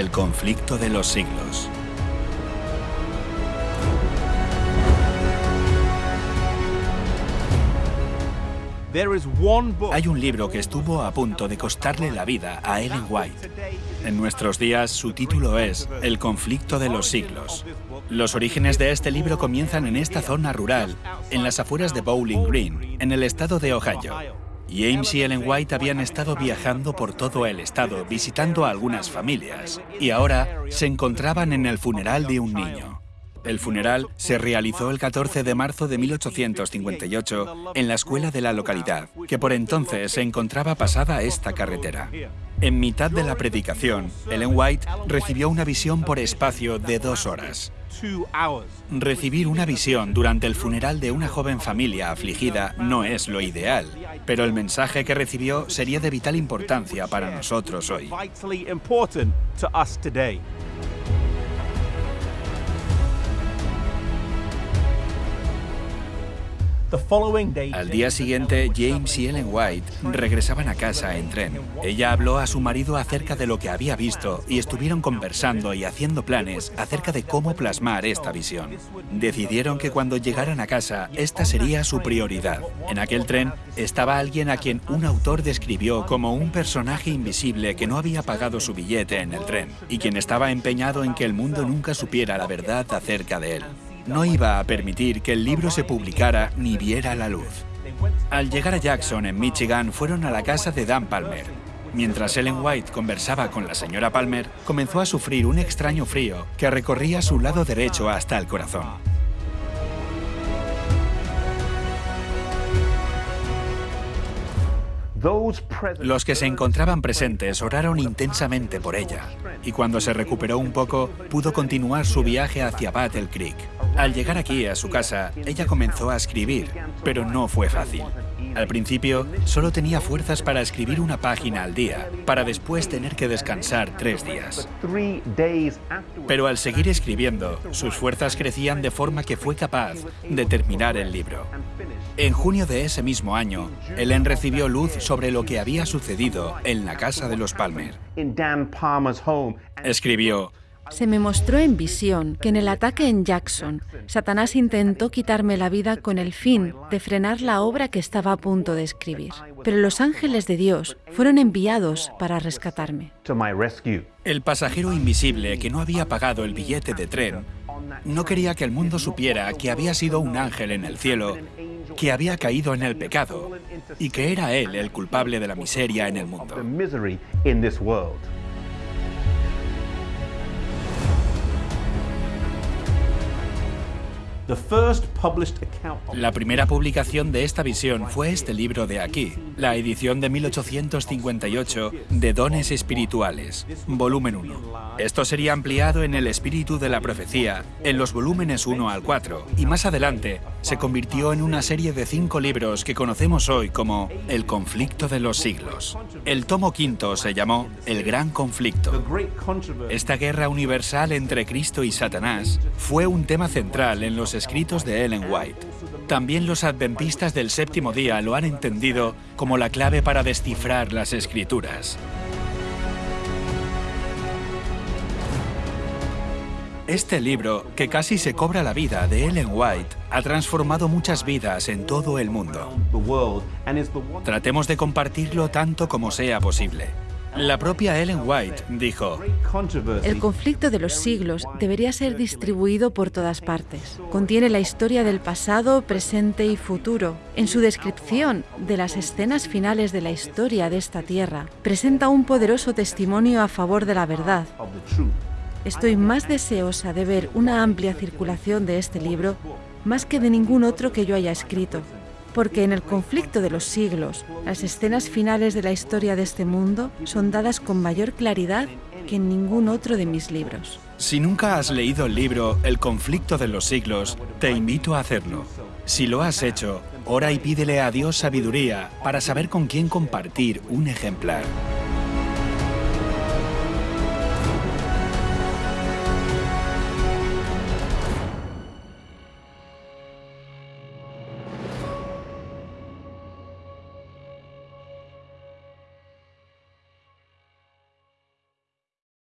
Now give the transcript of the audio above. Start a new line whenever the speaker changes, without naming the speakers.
El conflicto de los siglos. Hay un libro que estuvo a punto de costarle la vida a Ellen White. En nuestros días su título es El conflicto de los siglos. Los orígenes de este libro comienzan en esta zona rural, en las afueras de Bowling Green, en el estado de Ohio. James y Ellen White habían estado viajando por todo el estado visitando a algunas familias y ahora se encontraban en el funeral de un niño. El funeral se realizó el 14 de marzo de 1858 en la escuela de la localidad, que por entonces se encontraba pasada esta carretera. En mitad de la predicación, Ellen White recibió una visión por espacio de dos horas. Recibir una visión durante el funeral de una joven familia afligida no es lo ideal, pero el mensaje que recibió sería de vital importancia para nosotros hoy. Al día siguiente, James y Ellen White regresaban a casa en tren. Ella habló a su marido acerca de lo que había visto y estuvieron conversando y haciendo planes acerca de cómo plasmar esta visión. Decidieron que cuando llegaran a casa, esta sería su prioridad. En aquel tren estaba alguien a quien un autor describió como un personaje invisible que no había pagado su billete en el tren y quien estaba empeñado en que el mundo nunca supiera la verdad acerca de él no iba a permitir que el libro se publicara ni viera la luz. Al llegar a Jackson, en Michigan, fueron a la casa de Dan Palmer. Mientras Ellen White conversaba con la señora Palmer, comenzó a sufrir un extraño frío que recorría su lado derecho hasta el corazón. Los que se encontraban presentes oraron intensamente por ella, y cuando se recuperó un poco, pudo continuar su viaje hacia Battle Creek. Al llegar aquí a su casa, ella comenzó a escribir, pero no fue fácil. Al principio, solo tenía fuerzas para escribir una página al día, para después tener que descansar tres días. Pero al seguir escribiendo, sus fuerzas crecían de forma que fue capaz de terminar el libro. En junio de ese mismo año, Ellen recibió luz sobre lo que había sucedido en la casa de los Palmer. Escribió,
se me mostró en visión que en el ataque en Jackson, Satanás intentó quitarme la vida con el fin de frenar la obra que estaba a punto de escribir. Pero los ángeles de Dios fueron enviados para rescatarme.
El pasajero invisible que no había pagado el billete de tren no quería que el mundo supiera que había sido un ángel en el cielo, que había caído en el pecado y que era él el culpable de la miseria en el mundo. La primera publicación de esta visión fue este libro de aquí, la edición de 1858 de Dones Espirituales, volumen 1. Esto sería ampliado en el espíritu de la profecía, en los volúmenes 1 al 4, y más adelante se convirtió en una serie de cinco libros que conocemos hoy como El conflicto de los siglos. El tomo quinto se llamó El Gran Conflicto. Esta guerra universal entre Cristo y Satanás fue un tema central en los escritos de Ellen White. También los adventistas del séptimo día lo han entendido como la clave para descifrar las escrituras. Este libro, que casi se cobra la vida de Ellen White, ha transformado muchas vidas en todo el mundo. Tratemos de compartirlo tanto como sea posible. La propia Ellen White dijo,
El conflicto de los siglos debería ser distribuido por todas partes. Contiene la historia del pasado, presente y futuro. En su descripción de las escenas finales de la historia de esta tierra, presenta un poderoso testimonio a favor de la verdad. Estoy más deseosa de ver una amplia circulación de este libro más que de ningún otro que yo haya escrito porque en el conflicto de los siglos, las escenas finales de la historia de este mundo son dadas con mayor claridad que en ningún otro de mis libros.
Si nunca has leído el libro El conflicto de los siglos, te invito a hacerlo. Si lo has hecho, ora y pídele a Dios sabiduría para saber con quién compartir un ejemplar.